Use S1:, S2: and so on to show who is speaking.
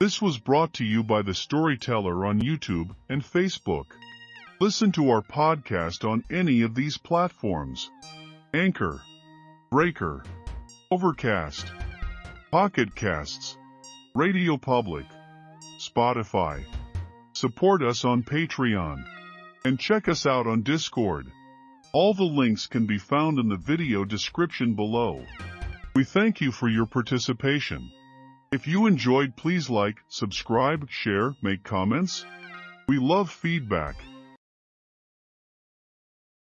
S1: This was brought to you by The Storyteller on YouTube and Facebook. Listen to our podcast on any of these platforms. Anchor, Breaker, Overcast, Pocket Casts, Radio Public, Spotify. Support us on Patreon. And check us out on Discord. All the links can be found in the video description below. We thank you for your participation. If you enjoyed, please like, subscribe, share, make comments. We love feedback.